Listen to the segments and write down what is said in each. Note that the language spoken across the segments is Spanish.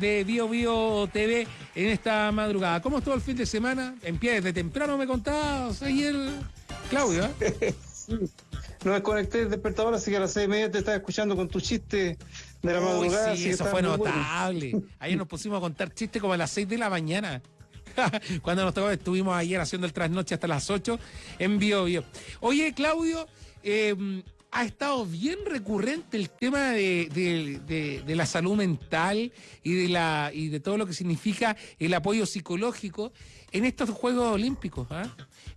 de Bio Bio TV en esta madrugada. ¿Cómo estuvo el fin de semana? En pie desde temprano me contabas ayer, Claudio. ¿eh? No desconecté el despertador, así que a las seis y media te estaba escuchando con tu chiste de la madrugada. Sí, eso fue notable. Ayer nos pusimos a contar chistes como a las seis de la mañana. Cuando nos tocó, estuvimos ayer haciendo el trasnoche hasta las 8 en Bio Bio. Oye, Claudio, eh, ha estado bien recurrente el tema de, la salud mental y de la y de todo lo que significa el apoyo psicológico en estos Juegos Olímpicos. ¿ah?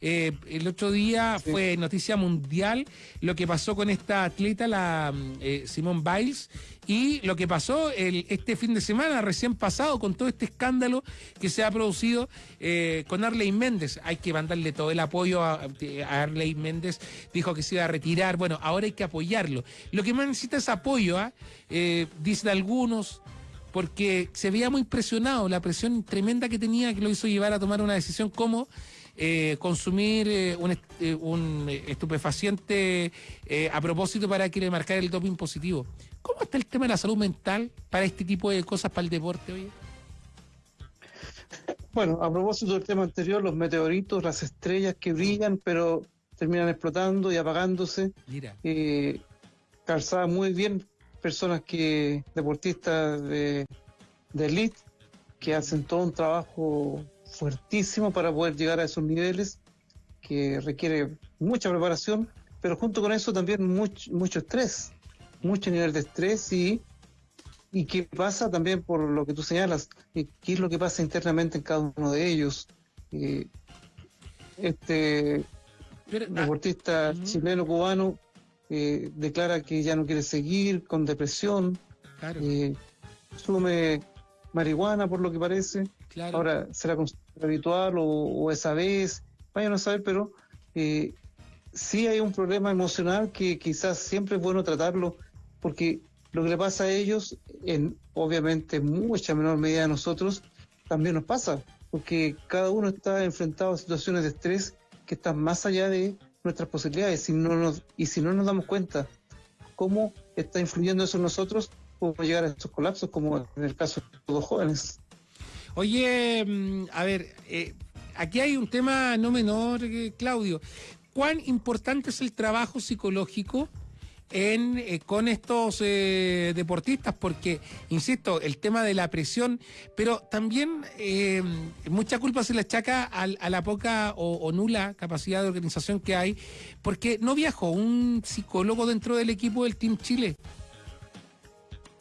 Eh, el otro día fue noticia mundial lo que pasó con esta atleta, la eh, Simone Biles, y lo que pasó el, este fin de semana, recién pasado, con todo este escándalo que se ha producido eh, con Arley Méndez. Hay que mandarle todo el apoyo a, Arley Méndez, dijo que se iba a retirar. Bueno, ahora hay que apoyarlo. Lo que más necesita es apoyo, ¿ah? eh, dicen algunos, porque se veía muy presionado, la presión tremenda que tenía que lo hizo llevar a tomar una decisión como eh, consumir eh, un, eh, un, estupefaciente a propósito para que le marcara el doping positivo. ¿Cómo está el tema de la salud mental para este tipo de cosas para el deporte hoy? Bueno, a propósito del tema anterior, los meteoritos, las estrellas que brillan, pero terminan explotando y apagándose. Mira. calzada muy bien personas que, deportistas de, de elite, que hacen todo un trabajo fuertísimo para poder llegar a esos niveles, que requiere mucha preparación, pero junto con eso también mucho, mucho estrés, mucho nivel de estrés y, y qué pasa también por lo que tú señalas, qué es lo que pasa internamente en cada uno de ellos. este ah, deportista chileno cubano eh, declara que ya no quiere seguir con depresión, claro. eh, sume marihuana por lo que parece. Ahora será habitual o, esa vez, vaya a saber, pero eh, sí hay un problema emocional que quizás siempre es bueno tratarlo, porque lo que le pasa a ellos, en obviamente mucha menor medida a nosotros, también nos pasa, porque cada uno está enfrentado a situaciones de estrés que están más allá de nuestras posibilidades y, no nos, y si no nos damos cuenta cómo está influyendo eso en nosotros, llegar a esos colapsos, como en el caso de los jóvenes. Oye, mm, a ver, eh, aquí hay un tema no menor, eh, Claudio. ¿Cuán importante es el trabajo psicológico en, eh, con estos deportistas? Porque, insisto, el tema de la presión, pero también mucha culpa se le achaca a, la poca o, nula capacidad de organización que hay, porque no viajó un psicólogo dentro del equipo del Team Chile.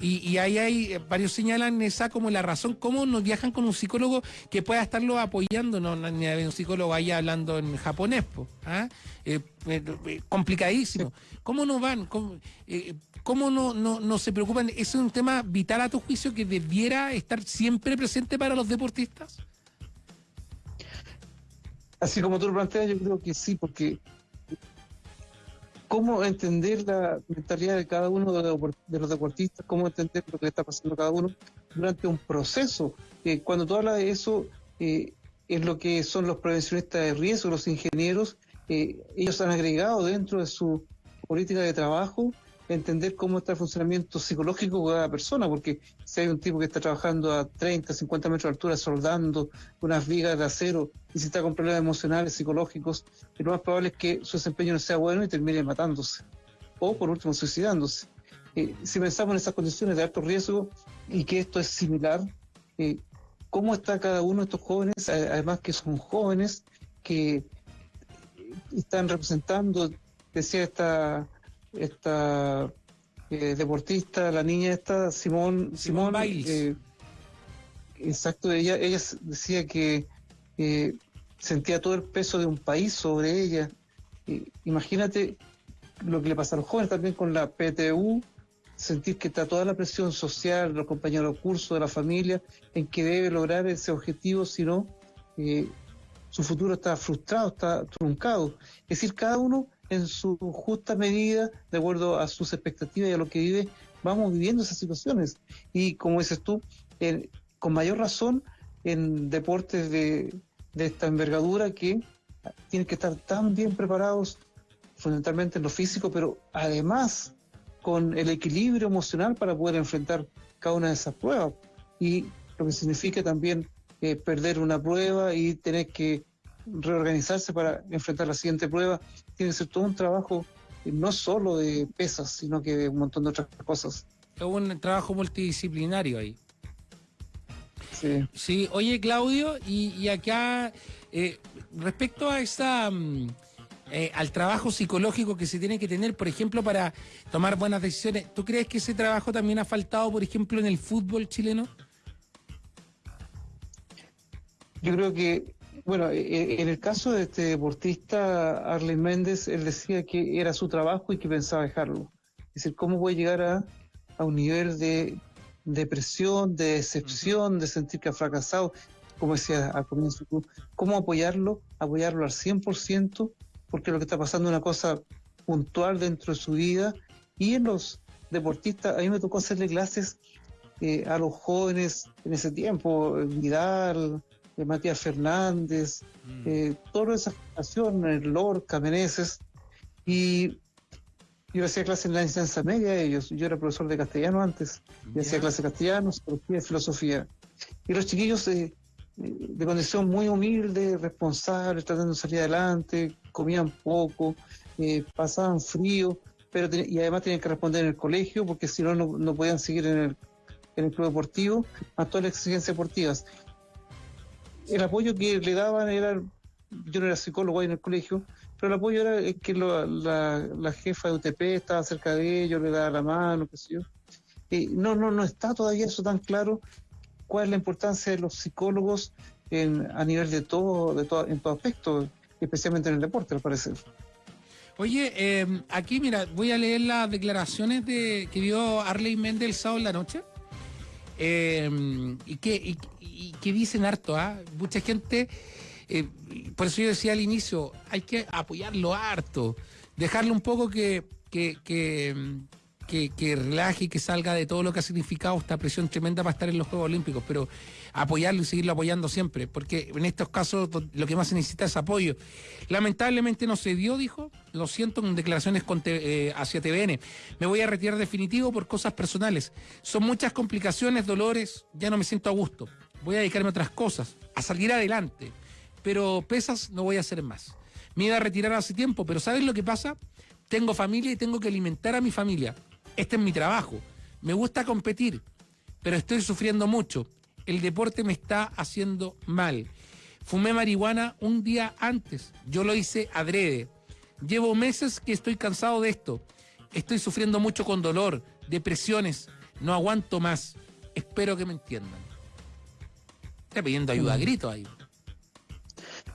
Y, ahí hay, eh, varios señalan esa como la razón, cómo no viajan con un psicólogo que pueda estarlo apoyando, no, ni un psicólogo ahí hablando en japonés, ¿ah? Eh, eh, complicadísimo. ¿Cómo no van? ¿Cómo, no, no, no se preocupan? ¿Es un tema vital a tu juicio que debiera estar siempre presente para los deportistas? Así como tú lo planteas, yo creo que sí, porque cómo entender la mentalidad de cada uno de los deportistas, cómo entender lo que está pasando cada uno durante un proceso. Eh, cuando tú hablas de eso, eh, es lo que son los prevencionistas de riesgo, los ingenieros, eh, ellos han agregado dentro de su política de trabajo entender cómo está el funcionamiento psicológico de cada persona, porque si hay un tipo que está trabajando a 30, 50 metros de altura soldando unas vigas de acero y si está con problemas emocionales, psicológicos, lo más probable es que su desempeño no sea bueno y termine matándose o por último suicidándose. Eh, si pensamos en esas condiciones de alto riesgo y que esto es similar, eh, ¿cómo está cada uno de estos jóvenes? Además que son jóvenes que están representando, decía esta esta eh, deportista, la niña esta, Simón, Simón, eh, exacto, ella, ella decía que eh, sentía todo el peso de un país sobre ella. imagínate lo que le pasa a los jóvenes también con la PTU, sentir que está toda la presión social, los compañeros de curso, de la familia, en que debe lograr ese objetivo, si no, su futuro está frustrado, está truncado. Es decir, cada uno en su justa medida, de acuerdo a sus expectativas y a lo que vive, vamos viviendo esas situaciones. Y como dices tú, con mayor razón en deportes de, esta envergadura que tienen que estar tan bien preparados, fundamentalmente en lo físico, pero además con el equilibrio emocional para poder enfrentar cada una de esas pruebas. y lo que significa también eh, perder una prueba y tener que reorganizarse para enfrentar la siguiente prueba. Tiene que ser todo un trabajo eh, no solo de pesas, sino que de un montón de otras cosas. Es un trabajo multidisciplinario ahí. Sí. Sí, oye Claudio, y, acá, eh, respecto a esa... Mm, eh, al trabajo psicológico que se tiene que tener, por ejemplo, para tomar buenas decisiones. ¿Tú crees que ese trabajo también ha faltado, por ejemplo, en el fútbol chileno? Yo creo que, bueno, e, e, en el caso de este deportista, Arlen Méndez, él decía que era su trabajo y que pensaba dejarlo. Es decir, ¿cómo voy a llegar a, a un nivel de depresión, de decepción, de sentir que ha fracasado? Como decía al comienzo, ¿cómo apoyarlo? Apoyarlo al 100% porque lo que está pasando es una cosa puntual dentro de su vida. Y en los deportistas, a mí me tocó hacerle clases eh, a los jóvenes en ese tiempo, Vidal, eh, Matías Fernández, mm. eh, toda esa generación, Lorca, Meneses, y yo hacía clases en la enseñanza media ellos, yo era profesor de castellano antes, y hacía clases de castellano, psicología y filosofía. Y los chiquillos eh, de condición muy humilde, responsable, tratando de salir adelante, comían poco, eh, pasaban frío, pero y además tenían que responder en el colegio porque si no, no podían seguir en el, en el club deportivo a todas las exigencias deportivas. El apoyo que le daban era, yo no era psicólogo ahí en el colegio, pero el apoyo era que la, jefa de UTP estaba cerca de ellos, le daba la mano, qué sé yo. Eh, no, no, no está todavía eso tan claro cuál es la importancia de los psicólogos en, a nivel de todo, de todo, en todo aspecto, especialmente en el deporte, al parecer. Oye, eh, aquí mira, voy a leer las declaraciones de que dio Arley Méndez el sábado en la noche. Eh, y, que, y, que dicen harto, ¿ah? Mucha gente, eh, por eso yo decía al inicio, hay que apoyarlo harto, dejarle un poco que, que, que que, relaje y que salga de todo lo que ha significado esta presión tremenda para estar en los Juegos Olímpicos, pero apoyarlo y seguirlo apoyando siempre, porque en estos casos lo que más se necesita es apoyo. Lamentablemente no se dio, dijo, lo siento en declaraciones eh, hacia TVN. Me voy a retirar definitivo por cosas personales. Son muchas complicaciones, dolores, ya no me siento a gusto. Voy a dedicarme a otras cosas, a salir adelante, pero pesas no voy a hacer más. Me iba a retirar hace tiempo, pero ¿sabes lo que pasa? Tengo familia y tengo que alimentar a mi familia este es mi trabajo. Me gusta competir, pero estoy sufriendo mucho. El deporte me está haciendo mal. Fumé marihuana un día antes. Yo lo hice adrede. Llevo meses que estoy cansado de esto. Estoy sufriendo mucho con dolor, depresiones. No aguanto más. Espero que me entiendan. Está pidiendo ayuda a mm. grito ahí.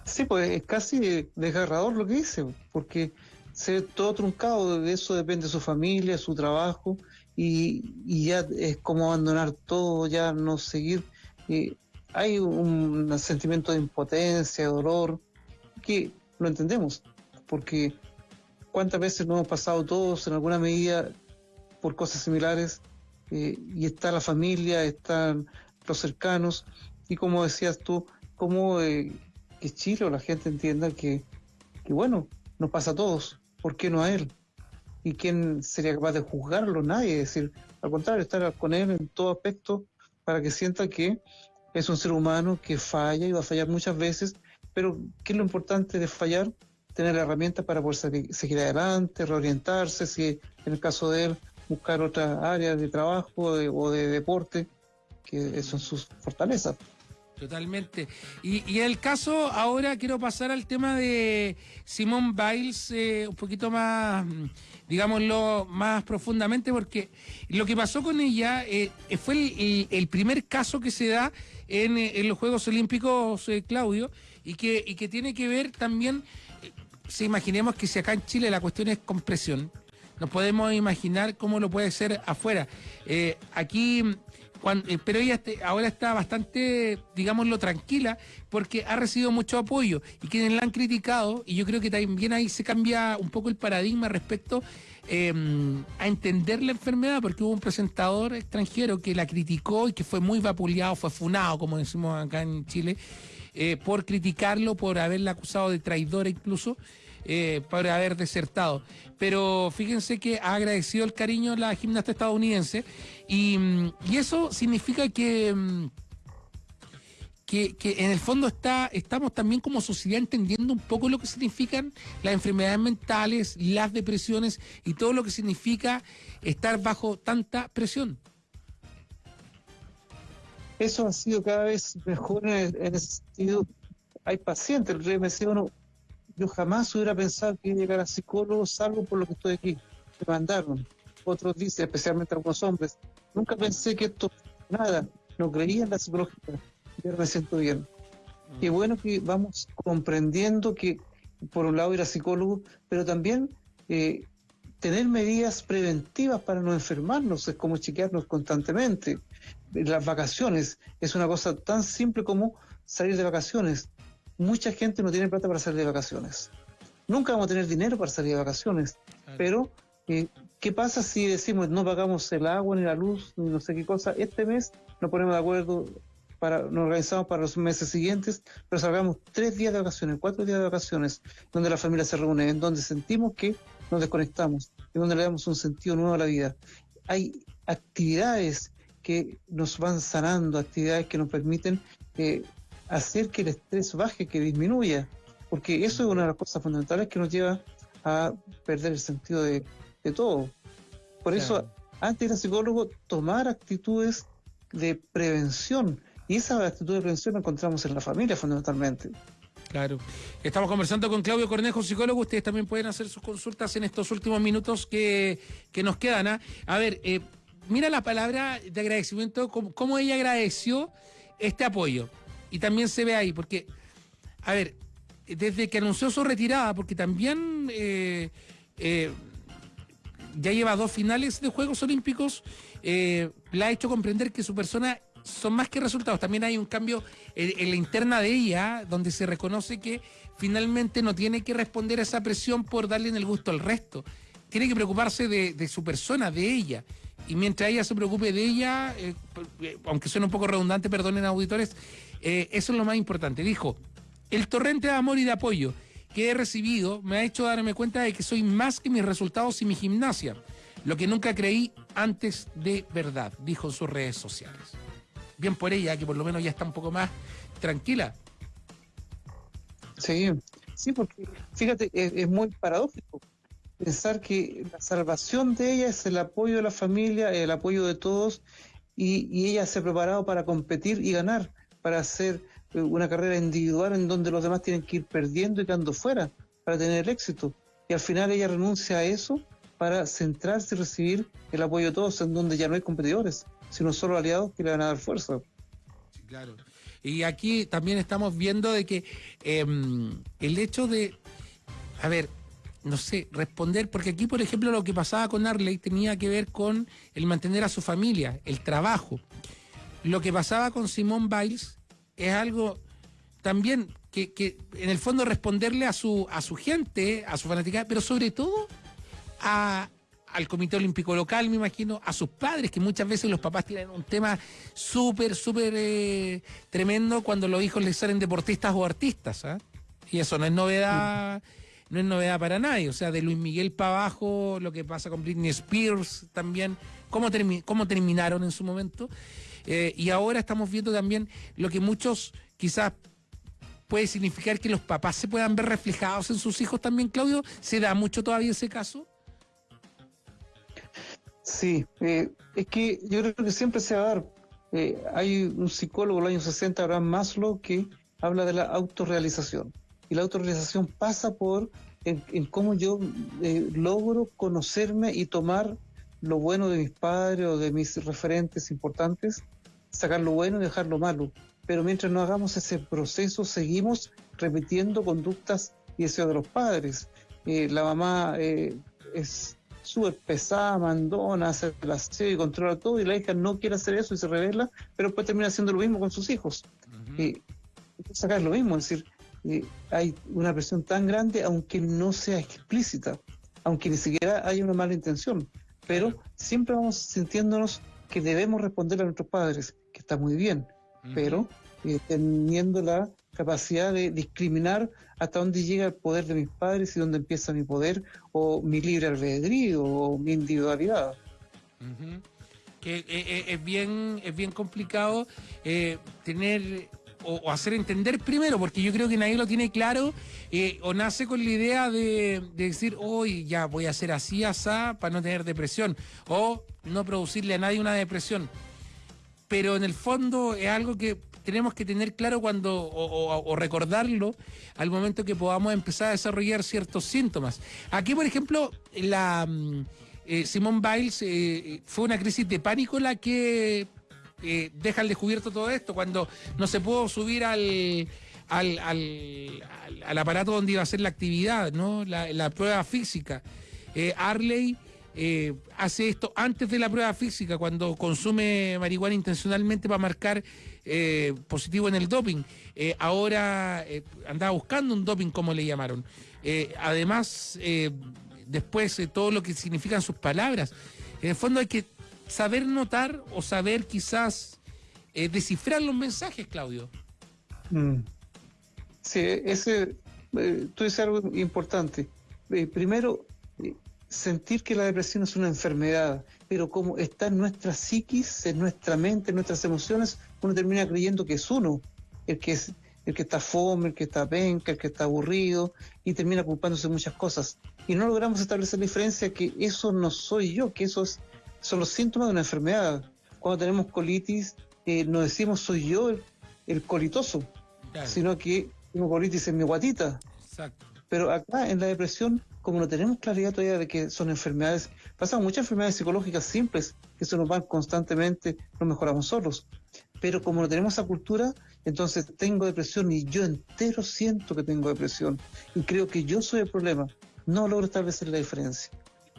Sí, pues es casi desgarrador lo que dice, porque se ve todo truncado, de eso depende su familia, su trabajo, y, ya es como abandonar todo, ya no seguir. hay un, sentimiento de impotencia, de dolor, que lo entendemos, porque cuántas veces no hemos pasado todos en alguna medida por cosas similares, eh, y está la familia, están los cercanos, y como decías tú, como eh, que Chile o la gente entienda que bueno, nos pasa a todos, ¿por qué no a él? ¿Y quién sería capaz de juzgarlo? Nadie. Es decir, al contrario, estar con él en todo aspecto para que sienta que es un ser humano que falla y va a fallar muchas veces, pero ¿qué es lo importante de fallar? Tener herramientas para poder seguir adelante, reorientarse, si en el caso de él, buscar otras áreas de trabajo o de deporte, que son sus fortalezas. Totalmente. Y, y, el caso, ahora quiero pasar al tema de Simone Biles eh, un poquito más, digámoslo, más profundamente, porque lo que pasó con ella eh, fue el, primer caso que se da en, en los Juegos Olímpicos, eh, Claudio, y que, y que tiene que ver también, si imaginemos que si acá en Chile la cuestión es compresión, nos podemos imaginar cómo lo puede ser afuera. aquí eh, pero ella este, ahora está bastante, digámoslo, tranquila porque ha recibido mucho apoyo y quienes la han criticado, y yo creo que también ahí se cambia un poco el paradigma respecto em, a entender la enfermedad, porque hubo un presentador extranjero que la criticó y que fue muy vapuleado, fue funado, como decimos acá en Chile, eh, por criticarlo, por haberla acusado de traidora incluso. Eh, por haber desertado. Pero fíjense que ha agradecido el cariño la gimnasta estadounidense y, mm, eso significa que... Mm, que, que, en el fondo está, estamos también como sociedad entendiendo un poco lo que significan las enfermedades mentales, las depresiones y todo lo que significa estar bajo tanta presión. Eso ha sido cada vez mejor en, ese sentido. Hay pacientes, el rey me decía uno, yo jamás hubiera pensado que llegar a psicólogo salvo por lo que estoy aquí. Me mandaron. Otros dicen, especialmente algunos hombres, nunca pensé que esto, nada, no creía en la psicología yo me siento bien. Mm. Qué bueno que vamos comprendiendo que, por un lado, ir a psicólogo, pero también eh, tener medidas preventivas para no enfermarnos, es como chequearnos constantemente. Las vacaciones es una cosa tan simple como salir de vacaciones. Mucha gente no tiene plata para salir de vacaciones. Nunca vamos a tener dinero para salir de vacaciones, pero eh, ¿qué pasa si decimos no pagamos el agua ni la luz ni no sé qué cosa? Este mes nos ponemos de acuerdo para, nos organizamos para los meses siguientes, pero salgamos tres días de vacaciones, cuatro días de vacaciones, donde la familia se reúne, en donde sentimos que nos desconectamos, en donde le damos un sentido nuevo a la vida. Hay actividades que nos van sanando, actividades que nos permiten eh, hacer que el estrés baje, que disminuya, porque eso es una de las cosas fundamentales que nos lleva a perder el sentido de, todo. Por eso, antes de ir al psicólogo, tomar actitudes de prevención, y esa actitud de prevención la encontramos en la familia fundamentalmente. Claro. Estamos conversando con Claudio Cornejo, psicólogo. Ustedes también pueden hacer sus consultas en estos últimos minutos que, nos quedan. ¿ah? A ver, eh, mira la palabra de agradecimiento, cómo, ella agradeció este apoyo. Y también se ve ahí, porque, a ver, desde que anunció su retirada, porque también eh, eh, ya lleva dos finales de Juegos Olímpicos, la ha hecho comprender que su persona son más que resultados. También hay un cambio en, la interna de ella, donde se reconoce que finalmente no tiene que responder a esa presión por darle en el gusto al resto. Tiene que preocuparse de, su persona, de ella. Y mientras ella se preocupe de ella, eh, eh, aunque suene un poco redundante, perdonen auditores, eh, eso es lo más importante. Dijo, el torrente de amor y de apoyo que he recibido me ha hecho darme cuenta de que soy más que mis resultados y mi gimnasia, lo que nunca creí antes de verdad, dijo en sus redes sociales bien por ella, que por lo menos ya está un poco más tranquila. Sí, sí, porque fíjate, es, muy paradójico pensar que la salvación de ella es el apoyo de la familia, el apoyo de todos, y, ella se ha preparado para competir y ganar, para hacer eh, una carrera individual en donde los demás tienen que ir perdiendo y quedando fuera para tener éxito. Y al final ella renuncia a eso para centrarse y recibir el apoyo de todos en donde ya no hay competidores sino solo aliados que le van a dar fuerza. Claro. Y aquí también estamos viendo de que em, el hecho de, a ver, no sé, responder, porque aquí, por ejemplo, lo que pasaba con Arley tenía que ver con el mantener a su familia, el trabajo. Lo que pasaba con Simón Biles es algo también que, que, en el fondo responderle a su, a su gente, a su fanática, pero sobre todo a, al Comité Olímpico Local, me imagino, a sus padres, que muchas veces los papás tienen un tema súper, súper eh, tremendo cuando los hijos les salen deportistas o artistas. ¿ah? Y eso no es novedad. No es novedad para nadie, o sea, de Luis Miguel para abajo, lo que pasa con Britney Spears también, cómo, cómo terminaron en su momento. Eh, y ahora estamos viendo también lo que muchos quizás puede significar que los papás se puedan ver reflejados en sus hijos también, Claudio. ¿Se da mucho todavía ese caso? Sí, eh, es que yo creo que siempre se va a dar. Eh, hay un psicólogo del año 60, Abraham Maslow, que habla de la autorrealización. Y la autorrealización pasa por en, cómo yo eh, logro conocerme y tomar lo bueno de mis padres o de mis referentes importantes, sacar lo bueno y dejar lo malo. Pero mientras no hagamos ese proceso, seguimos repitiendo conductas y deseos de los padres. la mamá es súper pesada, mandona, hace el aseo y controla todo, y la hija no quiere hacer eso y se revela, pero después termina haciendo lo mismo con sus hijos. Acá es lo mismo, es decir, hay una presión tan grande, aunque no sea explícita, aunque ni siquiera haya una mala intención, pero siempre vamos sintiéndonos que debemos responder a nuestros padres, está muy bien, pero eh, teniendo la capacidad de discriminar hasta dónde llega el poder de mis padres y dónde empieza mi poder o mi libre albedrío o mi individualidad. Que eh, eh, es bien es bien complicado tener o, hacer entender primero, porque yo creo que nadie lo tiene claro, o nace con la idea de, decir, hoy ya voy a hacer así, asá, para no tener depresión, o no producirle a nadie una depresión. Pero en el fondo es algo que tenemos que tener claro cuando, o, recordarlo al momento que podamos empezar a desarrollar ciertos síntomas. Aquí, por ejemplo, la mm, eh, Simone Biles eh, fue una crisis de pánico la que eh, deja al descubierto todo esto, cuando no se pudo subir al, al, al, aparato donde iba a hacer la actividad, ¿no? la, prueba física. Arley eh, hace esto antes de la prueba física, cuando consume marihuana intencionalmente para marcar eh, positivo en el doping. Eh, ahora andaba buscando un doping, como le llamaron. además, después todo lo que significan sus palabras. En el fondo hay que saber notar o saber quizás descifrar los mensajes, Claudio. Mm. Sí, ese, tú dices algo importante. primero, sentir que la depresión es una enfermedad, pero como está en nuestra psiquis, en nuestra mente, en nuestras emociones, uno termina creyendo que es uno, el que es el que está fome, el que está penca, el que está aburrido, y termina culpándose de muchas cosas. Y no logramos establecer la diferencia que eso no soy yo, que eso son los síntomas de una enfermedad. Cuando tenemos colitis, eh, no decimos soy yo el, colitoso, sino que tengo colitis en mi guatita. Pero acá en la depresión como no tenemos claridad todavía de que son enfermedades, pasan muchas enfermedades psicológicas simples que se nos van constantemente, no mejoramos solos. Pero como no tenemos esa cultura, entonces tengo depresión y yo entero siento que tengo depresión y creo que yo soy el problema. No logro establecer la diferencia.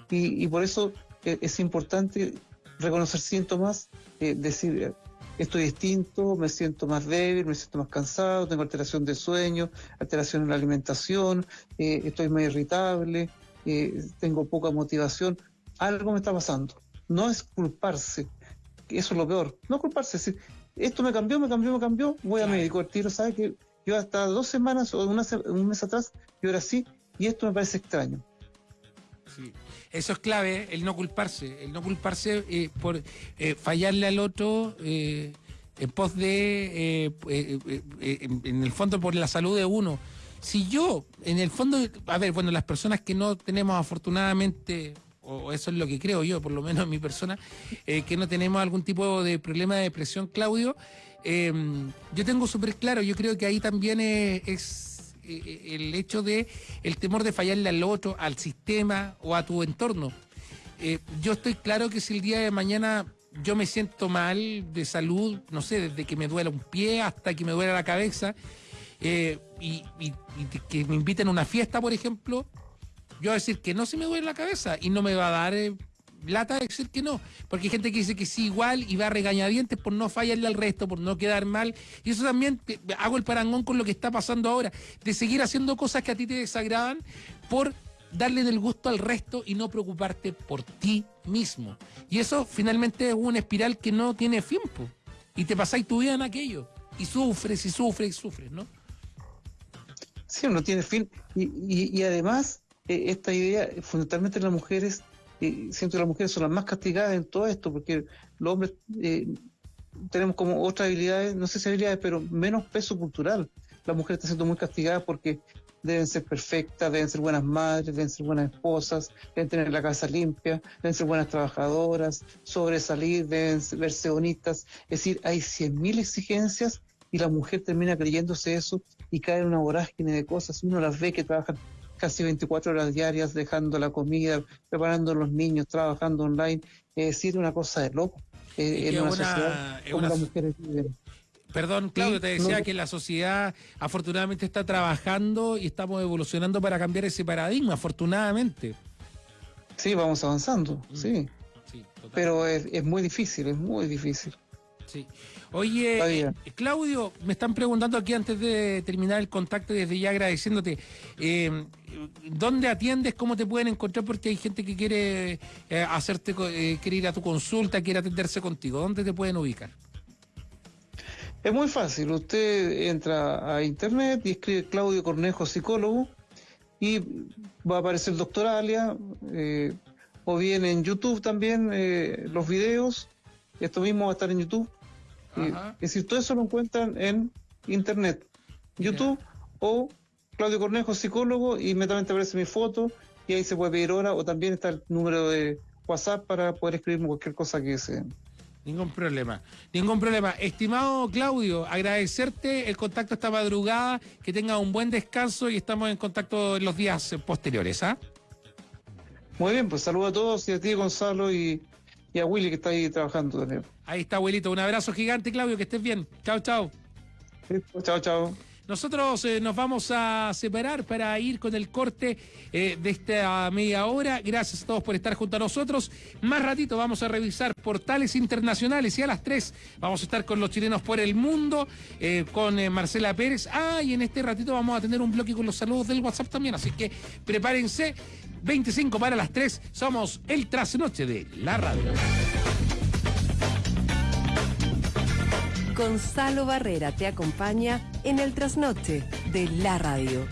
Y, por eso eh, es importante reconocer síntomas, eh, decir, estoy distinto, me siento más débil, me siento más cansado, tengo alteración de sueño, alteración en la alimentación, eh, estoy más irritable, eh, tengo poca motivación, algo me está pasando. No es culparse, eso es lo peor, no culparse, decir, esto me cambió, me cambió, me cambió, voy a médico, el tiro sabe que yo hasta dos semanas o un mes atrás, yo era así, y esto me parece extraño. Sí. Eso es clave, el no culparse, el no culparse eh, por eh, fallarle al otro eh, en pos de, en el fondo, por la salud de uno. Si yo, en el fondo, a ver, bueno, las personas que no tenemos afortunadamente o eso es lo que creo yo, por lo menos mi persona, que no tenemos algún tipo de problema de depresión, Claudio, yo tengo súper claro, yo creo que ahí también es eh, eh, el hecho de el temor de fallarle al otro, al sistema o a tu entorno. Eh, yo estoy claro que si el día de mañana yo me siento mal de salud, no sé, desde que me duela un pie hasta que me duela la cabeza, y, que me inviten a una fiesta, por ejemplo, yo voy a decir que no se me duele la cabeza y no me va a dar lata de decir que no, porque hay gente que dice que sí igual y va a regañadientes por no fallarle al resto, por no quedar mal. Y eso también hago el parangón con lo que está pasando ahora, de seguir haciendo cosas que a ti te desagradan por darle del gusto al resto y no preocuparte por ti mismo. Y eso finalmente es una espiral que no tiene fin, y te pasáis tu vida en aquello, y sufres y sufres y sufres, ¿no? Sí, no tiene fin. Y, además, eh, esta idea, fundamentalmente en las mujeres, y siento que las mujeres son las más castigadas en todo esto, porque los hombres eh, tenemos como otras habilidades, no sé si habilidades, pero menos peso cultural. Las mujeres están siendo muy castigadas porque deben ser perfectas, deben ser buenas madres, deben ser buenas esposas, deben tener la casa limpia, deben ser buenas trabajadoras, sobresalir, deben verse bonitas. Es decir, hay 100.000 exigencias y la mujer termina creyéndose eso y cae en una vorágine de cosas. Uno las ve que trabajan casi 24 horas diarias, dejando la comida, preparando a los niños, trabajando online. Es decir, una cosa de loco. Eh, en una, sociedad como las mujeres Perdón, Claudio, te decía que la sociedad afortunadamente está trabajando y estamos evolucionando para cambiar ese paradigma, afortunadamente. Sí, vamos avanzando, mm. sí. Pero es, es, muy difícil, es muy difícil. Sí. Oye, eh, Claudio, me están preguntando aquí antes de terminar el contacto y desde ya agradeciéndote. Eh, ¿Dónde atiendes? ¿Cómo te pueden encontrar? Porque hay gente que quiere eh, hacerte, quiere ir a tu consulta, quiere atenderse contigo. ¿Dónde te pueden ubicar? Es muy fácil, usted entra a internet y escribe Claudio Cornejo, psicólogo, y va a aparecer doctor Alia, eh, o bien en YouTube también eh, los videos, esto mismo va a estar en YouTube. Eh, es decir, todo eso lo encuentran en internet, YouTube o Claudio Cornejo, psicólogo, y inmediatamente aparece mi foto y ahí se puede pedir hora o también está el número de WhatsApp para poder escribirme cualquier cosa que deseen. Ningún problema, ningún problema. Estimado Claudio, agradecerte el contacto esta madrugada, que tenga un buen descanso y estamos en contacto en los días posteriores. ¿ah? Muy bien, pues saludo a todos y a ti, Gonzalo, y, a Willy que está ahí trabajando también. Ahí está, abuelito. Un abrazo gigante, Claudio, que estés bien. Chao, chao. chao, chao. Nosotros eh, nos vamos a separar para ir con el corte eh, de esta media hora. Gracias a todos por estar junto a nosotros. Más ratito vamos a revisar portales internacionales y a las 3 vamos a estar con los chilenos por el mundo, eh, con Marcela Pérez. Ah, y en este ratito vamos a tener un bloque con los saludos del WhatsApp también. Así que prepárense. 25 para las 3. Somos el trasnoche de la radio. Gonzalo Barrera te acompaña en el trasnoche de la radio.